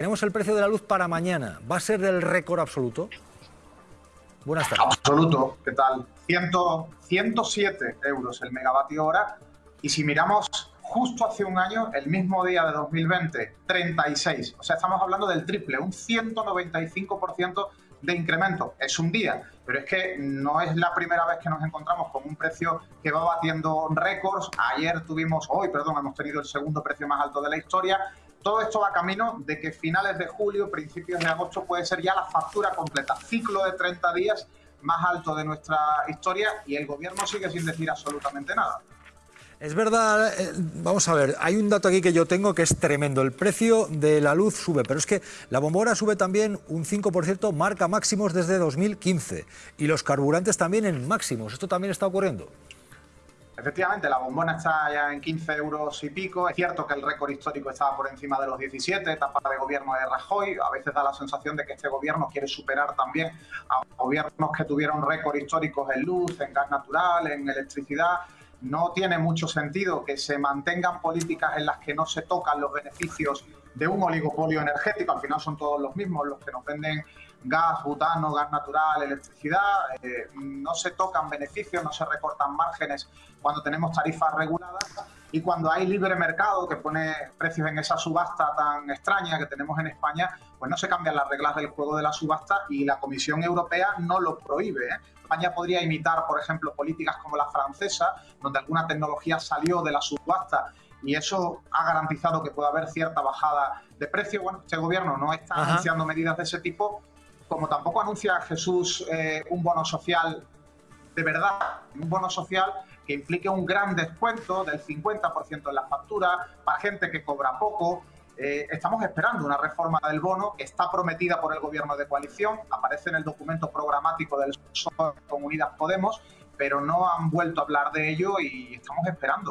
Tenemos el precio de la luz para mañana. ¿Va a ser del récord absoluto? Buenas tardes. Absoluto. ¿Qué tal? 100, 107 euros el megavatio hora. Y si miramos justo hace un año, el mismo día de 2020, 36. O sea, estamos hablando del triple, un 195% de incremento. Es un día, pero es que no es la primera vez que nos encontramos con un precio que va batiendo récords. Ayer tuvimos, hoy, perdón, hemos tenido el segundo precio más alto de la historia todo esto va camino de que finales de julio, principios de agosto puede ser ya la factura completa, ciclo de 30 días más alto de nuestra historia y el gobierno sigue sin decir absolutamente nada. Es verdad, eh, vamos a ver, hay un dato aquí que yo tengo que es tremendo. El precio de la luz sube, pero es que la bombora sube también un 5%, marca máximos desde 2015. Y los carburantes también en máximos. ¿Esto también está ocurriendo? Efectivamente, la bombona está ya en 15 euros y pico. Es cierto que el récord histórico estaba por encima de los 17, etapa de gobierno de Rajoy. A veces da la sensación de que este gobierno quiere superar también a gobiernos que tuvieron récord históricos en luz, en gas natural, en electricidad. No tiene mucho sentido que se mantengan políticas en las que no se tocan los beneficios de un oligopolio energético. Al final son todos los mismos los que nos venden gas, butano, gas natural, electricidad, eh, no se tocan beneficios, no se recortan márgenes cuando tenemos tarifas reguladas y cuando hay libre mercado que pone precios en esa subasta tan extraña que tenemos en España, pues no se cambian las reglas del juego de la subasta y la Comisión Europea no lo prohíbe. ¿eh? España podría imitar, por ejemplo, políticas como la francesa, donde alguna tecnología salió de la subasta y eso ha garantizado que pueda haber cierta bajada de precio. Bueno, este gobierno no está anunciando medidas de ese tipo como tampoco anuncia Jesús eh, un bono social de verdad, un bono social que implique un gran descuento del 50% en la factura para gente que cobra poco. Eh, estamos esperando una reforma del bono que está prometida por el gobierno de coalición, aparece en el documento programático del PSOE con Unidas Podemos, pero no han vuelto a hablar de ello y estamos esperando.